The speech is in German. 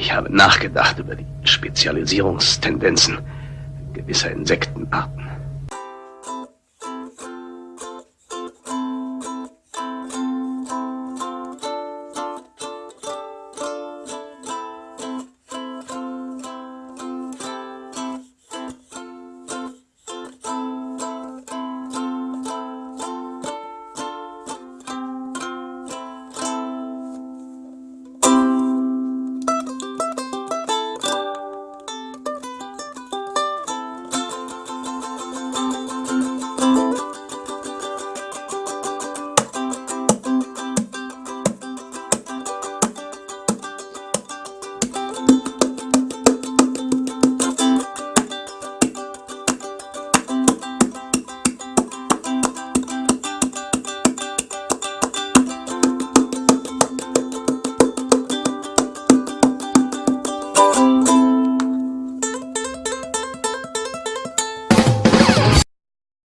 Ich habe nachgedacht über die Spezialisierungstendenzen gewisser Insektenarten.